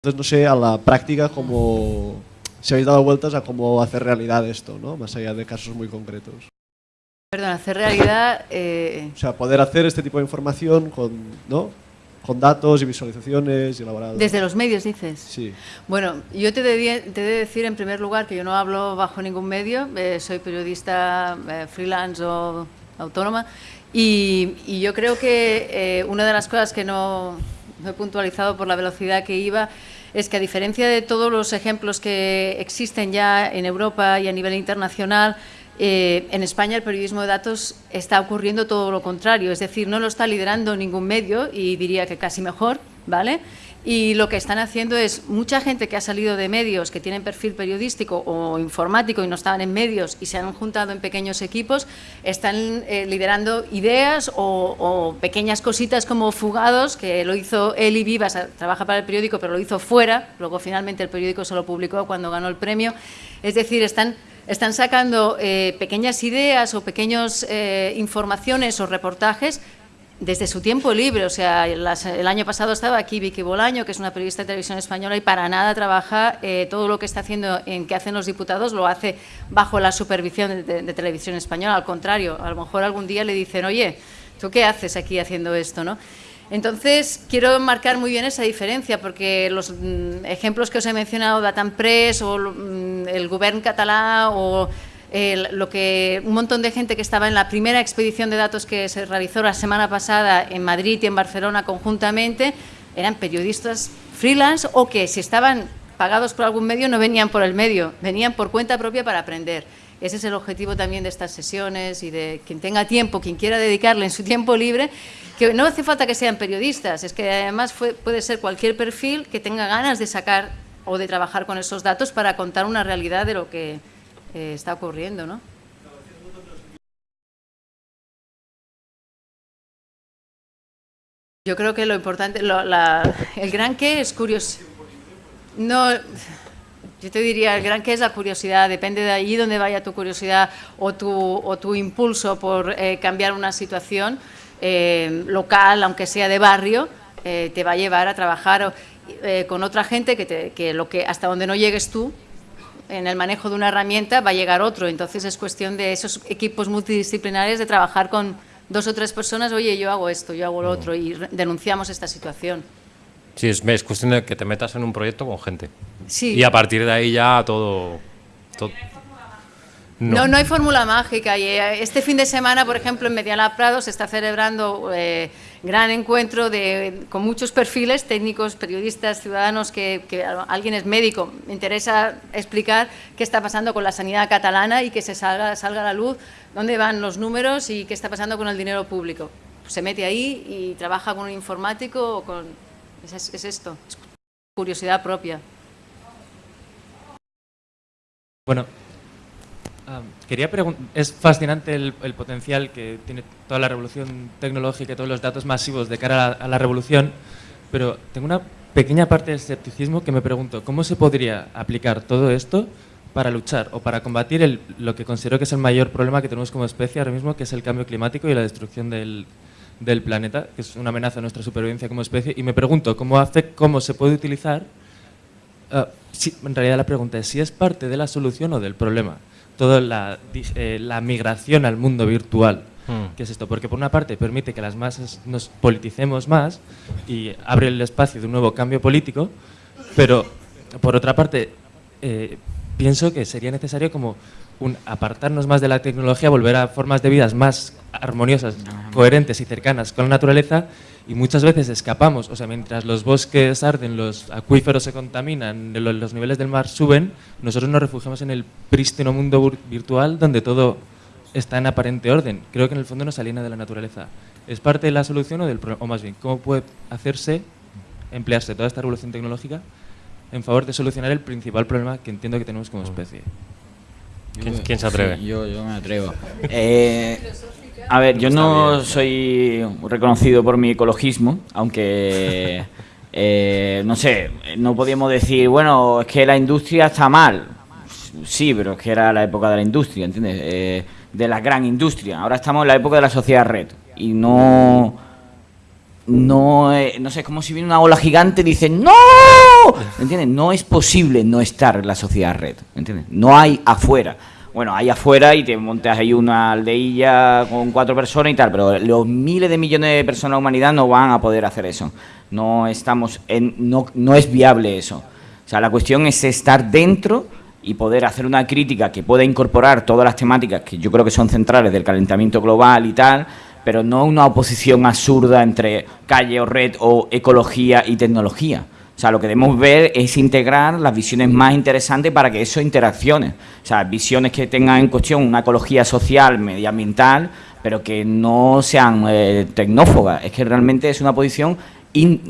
Entonces no sé a la práctica cómo si habéis dado vueltas a cómo hacer realidad esto, ¿no? Más allá de casos muy concretos. Perdón, hacer realidad... Eh... O sea, poder hacer este tipo de información con, ¿no? con datos y visualizaciones y elaborados. Desde los medios, dices. Sí. Bueno, yo te, de, te de decir en primer lugar que yo no hablo bajo ningún medio, eh, soy periodista eh, freelance o autónoma y, y yo creo que una de las cosas que no, he puntualizado por la velocidad que iba es que a diferencia de todos los ejemplos que existen ya en Europa y a nivel internacional, eh, en España el periodismo de datos está ocurriendo todo lo contrario, es decir, no lo está liderando ningún medio y diría que casi mejor, ¿vale? Y lo que están haciendo es mucha gente que ha salido de medios, que tienen perfil periodístico o informático y no estaban en medios y se han juntado en pequeños equipos, están eh, liderando ideas o, pequeñas cositas como Fugados, que lo hizo Eli Vivas, trabaja para el periódico, pero lo hizo fuera, luego finalmente el periódico se lo publicó cuando ganó el premio. Es decir, están están sacando eh, pequeñas ideas o pequeñas eh, informaciones o reportajes desde su tiempo libre. O sea, el año pasado estaba aquí Vicky Bolaño, que es una periodista de televisión española y para nada trabaja eh, todo lo que está haciendo en que hacen los diputados lo hace bajo la supervisión de, televisión española. Al contrario, a lo mejor algún día le dicen, oye, ¿tú qué haces aquí haciendo esto? ¿no? Entonces, quiero marcar muy bien esa diferencia, porque los mm, ejemplos que os he mencionado, Datan Press o mm, el Govern catalá o lo que un montón de gente que estaba en la primera expedición de datos que se realizó la semana pasada en Madrid y en Barcelona conjuntamente, eran periodistas freelance o que si estaban pagados por algún medio no venían por el medio, venían por cuenta propia para aprender. Ese es el objetivo también de estas sesiones y de quien tenga tiempo, quien quiera dedicarle en su tiempo libre, que no hace falta que sean periodistas, es que además puede ser cualquier perfil que tenga ganas de sacar o de trabajar con esos datos para contar una realidad de lo que está ocurriendo, ¿no? Yo creo que lo importante, el gran qué es curioso. No, yo te diría, el gran qué es la curiosidad, depende de allí donde vaya tu curiosidad o tu, impulso por eh, cambiar una situación eh, local, aunque sea de barrio, eh, te va a llevar a trabajar con otra gente que hasta donde no llegues tú en el manejo de una herramienta va a llegar otro. Entonces es cuestión de esos equipos multidisciplinares de trabajar con dos o tres personas, oye, yo hago esto, yo hago lo otro, y denunciamos esta situación. Sí, es, es cuestión de que te metas en un proyecto con gente. Sí. Y a partir de ahí ya todo... todo no. no, no hay fórmula mágica. Y eh, este fin de semana, por ejemplo, en Medialab Prado se está celebrando eh, gran encuentro de, con muchos perfiles técnicos, periodistas, ciudadanos, que, que, alguien es médico. Me interesa explicar qué está pasando con la sanidad catalana y que se salga, salga a la luz dónde van los números y qué está pasando con el dinero público. Se mete ahí y trabaja con un informático o con es, es esto, es curiosidad propia. Bueno, um, quería preguntar, es fascinante el, potencial que tiene toda la revolución tecnológica y todos los datos masivos de cara a la, revolución, pero tengo una pequeña parte de escepticismo que me pregunto, ¿cómo se podría aplicar todo esto para luchar o para combatir lo que considero que es el mayor problema que tenemos como especie ahora mismo, que es el cambio climático y la destrucción del, planeta, que es una amenaza a nuestra supervivencia como especie, y me pregunto cómo, hace, cómo se puede utilizar, si, en realidad la pregunta es si es parte de la solución o del problema, toda la, eh, la migración al mundo virtual. Hmm. ¿Qué es esto? Porque por una parte permite que las masas nos politicemos más y abre el espacio de un nuevo cambio político, pero por otra parte eh, pienso que sería necesario como un apartarnos más de la tecnología, volver a formas de vidas más armoniosas, coherentes y cercanas con la naturaleza y muchas veces escapamos, o sea, mientras los bosques arden, los acuíferos se contaminan, los niveles del mar suben, nosotros nos refugiamos en el prístino mundo virtual donde todo está en aparente orden. Creo que en el fondo nos aliena de la naturaleza. ¿Es parte de la solución o del problema? O más bien, ¿cómo puede hacerse, emplearse toda esta revolución tecnológica en favor de solucionar el principal problema que entiendo que tenemos como especie? ¿Quién, ¿quién se atreve? Sí, yo, yo me atrevo. Eh, a ver, yo no soy reconocido por mi ecologismo, aunque, eh, no sé, no podíamos decir, bueno, es que la industria está mal. Sí, pero es que era la época de la industria, ¿entiendes? Eh, de la gran industria. Ahora estamos en la época de la sociedad red. Y no... No, eh, no sé, es como si viene una ola gigante y dicen ¡No! ¿Me entiendes? No es posible no estar en la sociedad red. No hay afuera. Bueno, hay afuera y te montas ahí una aldeilla con cuatro personas y tal, pero los miles de millones de personas de la humanidad no van a poder hacer eso. No estamos en, no, no es viable eso. O sea, la cuestión es estar dentro y poder hacer una crítica que pueda incorporar todas las temáticas que yo creo que son centrales del calentamiento global y tal, pero no una oposición absurda entre calle o red o ecología y tecnología. O sea, lo que debemos ver es integrar las visiones más interesantes para que eso interaccione. O sea, visiones que tengan en cuestión una ecología social, medioambiental, pero que no sean eh, tecnófogas. Es que realmente es una posición,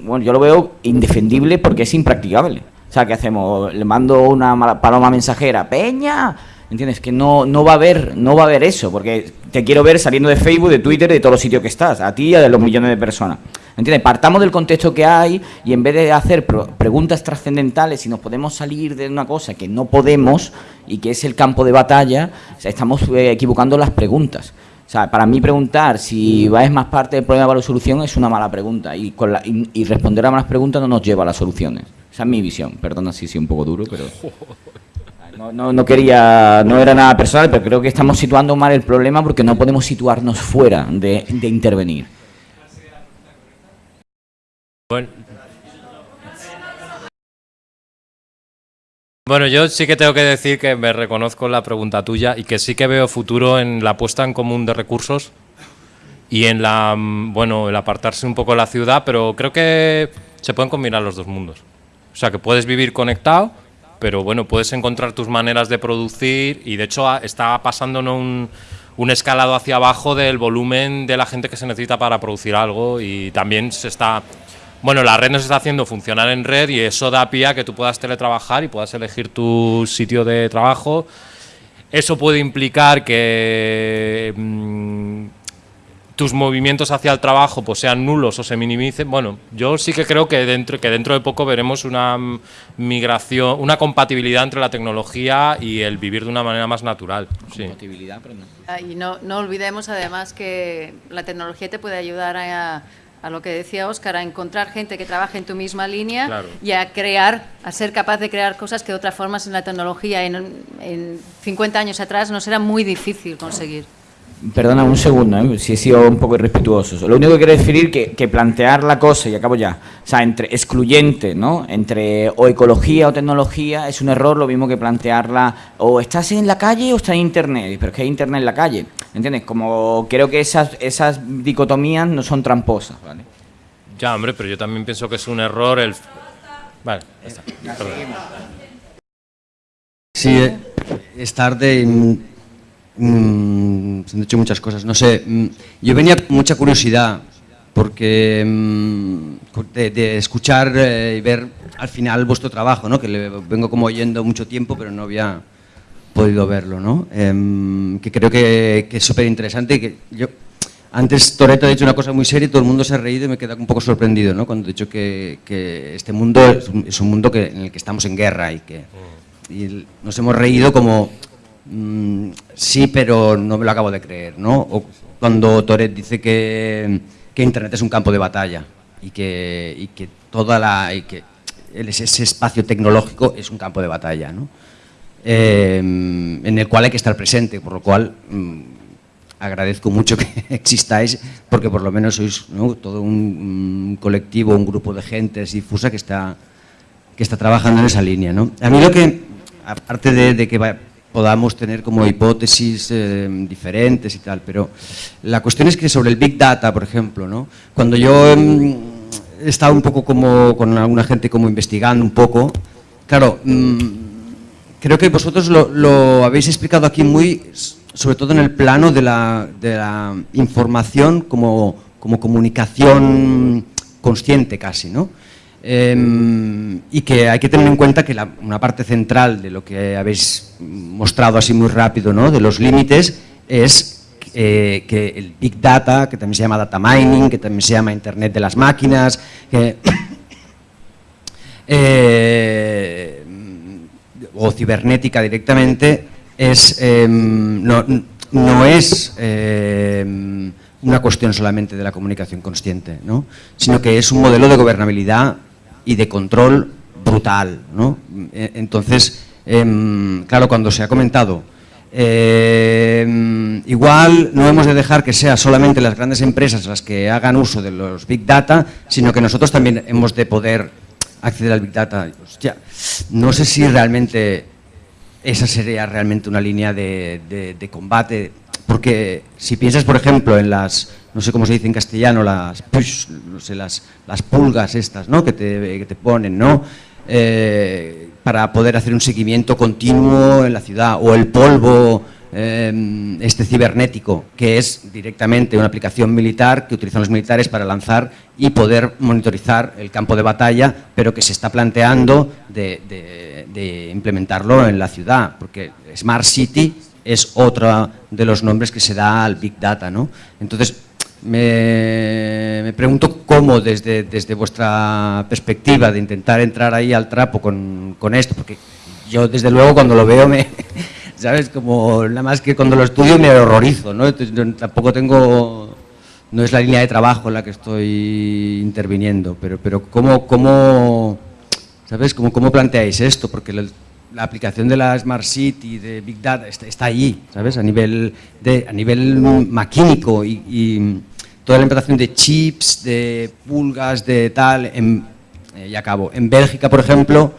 bueno, yo lo veo indefendible porque es impracticable. O sea, ¿qué hacemos? Le mando una paloma mensajera, Peña, ¿entiendes? Que no, no va a haber, no va a haber eso, porque te quiero ver saliendo de Facebook, de Twitter, de todos los sitios que estás, a ti y a los millones de personas. ¿Entiendes? Partamos del contexto que hay y en vez de hacer preguntas trascendentales y nos podemos salir de una cosa que no podemos y que es el campo de batalla, estamos eh, equivocando las preguntas. O sea, para mí preguntar si va es más parte del problema para la solución es una mala pregunta y, con la, y, responder a malas preguntas no nos lleva a las soluciones. Esa es mi visión. Perdona si soy un poco duro, pero... No, no, quería, no era nada personal, pero creo que estamos situando mal el problema porque no podemos situarnos fuera de, de intervenir. Bueno. Bueno, yo sí que tengo que decir que me reconozco la pregunta tuya y que sí que veo futuro en la puesta en común de recursos y en la, mm, bueno, el apartarse un poco de la ciudad, pero creo que se pueden combinar los dos mundos. O sea, que puedes vivir conectado, pero bueno, puedes encontrar tus maneras de producir y de hecho está pasando un, un escalado hacia abajo del volumen de la gente que se necesita para producir algo y también se está bueno, la red nos está haciendo funcionar en red y eso da pie a que tú puedas teletrabajar y puedas elegir tu sitio de trabajo. Eso puede implicar que mm, tus movimientos hacia el trabajo pues, sean nulos o se minimicen. Bueno, yo sí que creo que dentro, que dentro de poco veremos una migración, una compatibilidad entre la tecnología y el vivir de una manera más natural. Compatibilidad, pero no. Ah, y no, no olvidemos además que la tecnología te puede ayudar a a lo que decía Óscar, a encontrar gente que trabaje en tu misma línea y a crear, a ser capaz de crear cosas que de otra forma en la tecnología en, en 50 años atrás no será muy difícil conseguir. Perdona un segundo, ¿eh? si he sido un poco irrespetuoso. Lo único que quiero decir que, que plantear la cosa, y acabo ya, o sea, entre excluyente, ¿no? Entre o ecología o tecnología es un error, lo mismo que plantearla o estás en la calle o estás en internet, pero es que hay internet en la calle, ¿entiendes? Como creo que esas, esas dicotomías no son tramposas, ¿vale? Ya, hombre, pero yo también pienso que es un error el... Vale, ya está. Sí, eh, estar de Mm, se han dicho muchas cosas, no sé, mm, yo venía con mucha curiosidad porque mm, de, escuchar eh, y ver al final vuestro trabajo, ¿no? que le vengo como oyendo mucho tiempo pero no había podido verlo, ¿no? Em, que creo que, es súper interesante y que yo antes Toreto ha dicho una cosa muy seria y todo el mundo se ha reído y me queda un poco sorprendido ¿no? cuando he dicho que, este mundo es un, mundo que, en el que estamos en guerra y que y nos hemos reído como Mm, sí, pero no me lo acabo de creer, ¿no? O cuando Toret dice que, Internet es un campo de batalla y que, que toda la, y que ese espacio tecnológico es un campo de batalla, ¿no? Eh, en el cual hay que estar presente, por lo cual mm, agradezco mucho que existáis, porque por lo menos sois todo un, colectivo, un grupo de gente difusa que está, que está trabajando en esa línea. ¿no? A mí lo que, aparte de, de que podamos tener como hipótesis eh, diferentes y tal, pero la cuestión es que sobre el Big Data, por ejemplo, ¿no? cuando yo mm, he estado un poco como con alguna gente como investigando un poco, claro, mm, creo que vosotros lo, habéis explicado aquí muy, sobre todo en el plano de la, la información como, como comunicación consciente casi, ¿no? Em, y que hay que tener en cuenta que una parte central de lo que habéis mostrado así muy rápido, ¿no? de los límites, es eh, que el Big Data, que también se llama Data Mining, que también se llama Internet de las máquinas, eh, o cibernética directamente, es, em, no, no, es em, una cuestión solamente de la comunicación consciente, ¿no? sino que es un modelo de gobernabilidad y de control brutal, ¿no? E- Entonces, em, claro, cuando se ha comentado, igual no hemos de dejar que sea solamente las grandes empresas las que hagan uso de los Big Data, sino que nosotros también hemos de poder acceder al Big Data. No sé si realmente esa sería realmente una línea de, de- de combate, porque si piensas, por ejemplo, en las, no sé cómo se dice en castellano, las, push, no sé, las, las pulgas estas, ¿no? Que te, que te ponen, ¿no? Eh, para poder hacer un seguimiento continuo en la ciudad, o el polvo eh, este cibernético, que es directamente una aplicación militar que utilizan los militares para lanzar y poder monitorizar el campo de batalla, pero que se está planteando de, de- de implementarlo en la ciudad, porque Smart City es otro de los nombres que se da al Big Data. ¿no? Entonces, me, me pregunto cómo desde, desde vuestra perspectiva de intentar entrar ahí al trapo con, con esto, porque yo desde luego cuando lo veo me, ¿sabes? Como nada más que cuando lo estudio me horrorizo, ¿no? Tampoco tengo, no es la línea de trabajo en la que estoy interviniendo, pero, pero ¿cómo, cómo, ¿sabes? ¿Cómo, cómo planteáis esto? Porque la, aplicación de la Smart City, de Big Data, está, está allí, ¿sabes? A nivel, de, a nivel maquínico y, toda la implantación de chips, de pulgas, de tal, en, eh, acabo. En Bélgica, por ejemplo,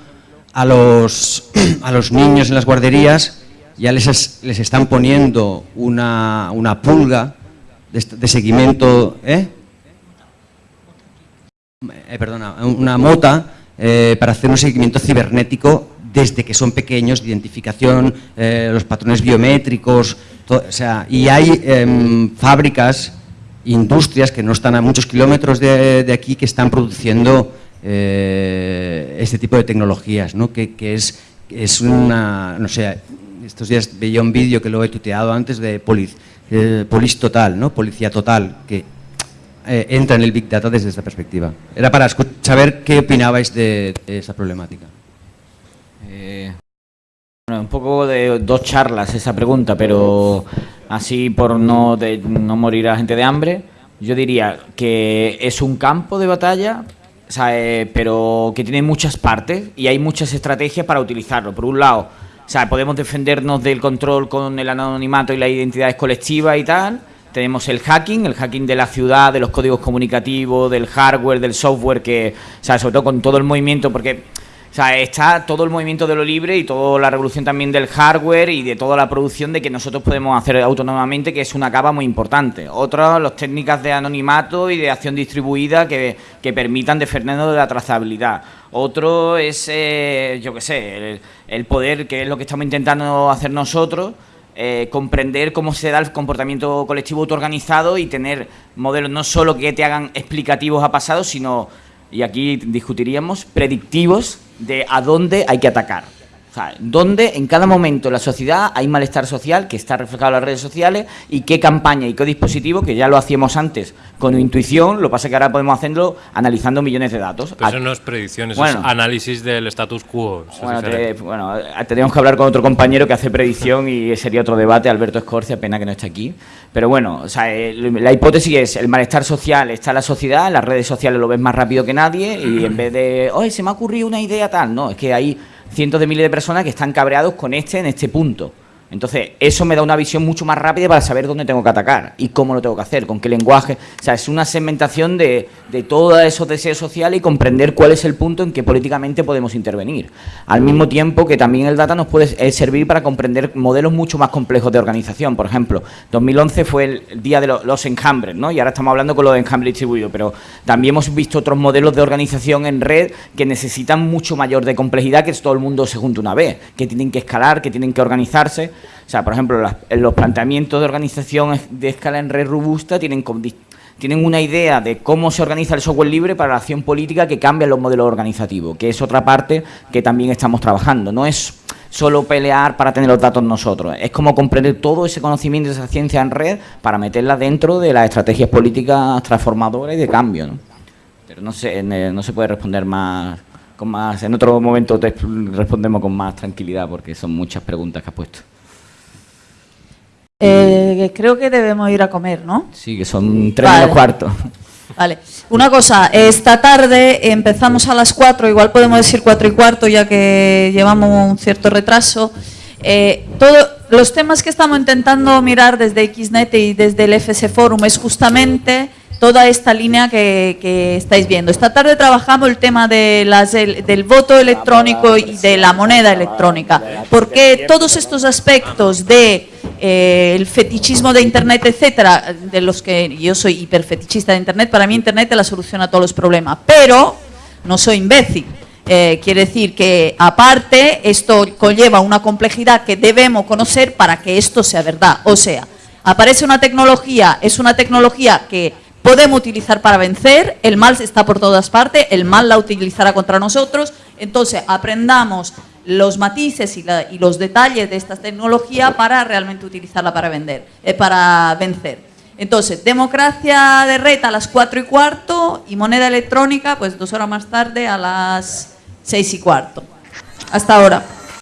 a los, a los niños en las guarderías ya les, es- les están poniendo una, una pulga de, de seguimiento, ¿eh? Eh, perdona, una mota eh, para hacer un seguimiento cibernético desde que son pequeños, de identificación, eh, los patrones biométricos, o sea, y hay em, fábricas, industrias que no están a muchos kilómetros de, de aquí que están produciendo este tipo de tecnologías, ¿no? que, que es, es una, no sé, estos días veía un vídeo que lo he tuteado antes de Police, eh, Police Total, ¿no? Policía Total, que eh, entra en el Big Data desde esta perspectiva. Era para saber qué opinabais de, de esa problemática. Eh, bueno, un poco de dos charlas esa pregunta, pero así por no, de- no morir a gente de hambre, yo diría que es un campo de batalla, o sea, eh, pero que tiene muchas partes y hay muchas estrategias para utilizarlo. Por un lado, o sea, podemos defendernos del control con el anonimato y las identidades colectivas y tal. Tenemos el hacking, el hacking de la ciudad, de los códigos comunicativos, del hardware, del software, que, o sea, sobre todo con todo el movimiento, porque o sea, está todo el movimiento de lo libre y toda la revolución también del hardware y de toda la producción de que nosotros podemos hacer autónomamente, que es una capa muy importante. Otra, las técnicas de anonimato y de acción distribuida que, que permitan defendernos de la trazabilidad. Otro es, eh, yo qué sé, el, el poder, que es lo que estamos intentando hacer nosotros, eh, comprender cómo se da el comportamiento colectivo autoorganizado y tener modelos no solo que te hagan explicativos a pasado, sino, y aquí discutiríamos, predictivos de a dónde hay que atacar. Sea, dónde en cada momento en la sociedad hay malestar social que está reflejado en las redes sociales y qué campaña y qué dispositivo, que ya lo hacíamos antes con intuición, lo que pasa es que ahora podemos hacerlo analizando millones de datos. Pero eso no es predicción, eso Bueno. es análisis del status quo. Bueno, te- diferente. bueno, eh, tenemos que hablar con otro compañero que hace predicción y sería otro debate, Alberto Escorcia, pena que no esté aquí. Pero bueno, o sea, eh, la hipótesis es el malestar social está en la sociedad, en las redes sociales lo ves más rápido que nadie y en vez de, oye, se me ha ocurrido una idea tal, no, es que hay cientos de miles de personas que están cabreados con este en este punto. Entonces, eso me da una visión mucho más rápida para saber dónde tengo que atacar y cómo lo tengo que hacer, con qué lenguaje. O sea, es una segmentación de, de todos esos deseos sociales y comprender cuál es el punto en que políticamente podemos intervenir. Al mismo tiempo que también el data nos puede eh, servir para comprender modelos mucho más complejos de organización. Por ejemplo, 2011 fue el, día de lo- los enjambres, ¿no? Y ahora estamos hablando con los enjambres distribuidos, pero también hemos visto otros modelos de organización en red que necesitan mucho mayor de complejidad que todo el mundo se junte una vez, que tienen que escalar, que tienen que organizarse. O sea, por ejemplo, en los planteamientos de organización de escala en red robusta tienen, una idea de cómo se organiza el software libre para la acción política que cambia los modelos organizativos, que es otra parte que también estamos trabajando. No es solo pelear para tener los datos nosotros, es como comprender todo ese conocimiento esa ciencia en red para meterla dentro de las estrategias políticas transformadoras y de cambio. Pero no sé, en- no se puede responder más, con más. En otro momento te respondemos con más tranquilidad porque son muchas preguntas que has puesto. Eh, creo que debemos ir a comer, ¿no? Sí, que son tres Vale. menos cuarto. Vale. Una cosa, esta tarde empezamos a las 4, igual podemos decir 4 y cuarto ya que llevamos un cierto retraso. Eh, todo, los temas que estamos intentando mirar desde XNet y desde el FS Forum es justamente toda esta línea que, estáis viendo. Esta tarde trabajamos el tema de las, del voto electrónico y de la moneda electrónica, porque todos estos aspectos de eh, el fetichismo de Internet, etcétera, de los que yo soy hiperfetichista de Internet, para mí Internet es la solución a todos los problemas, pero no soy imbécil. Eh, quiere decir que aparte esto conlleva una complejidad que debemos conocer para que esto sea verdad. O sea, aparece una tecnología, es una tecnología que podemos utilizar para vencer, el mal está por todas partes, el mal la utilizará contra nosotros, entonces aprendamos los matices y, los detalles de esta tecnología para realmente utilizarla para, vender, eh, para vencer. Entonces, democracia de red a las 4 y cuarto y moneda electrónica, pues dos horas más tarde a las 6 y cuarto. Hasta ahora.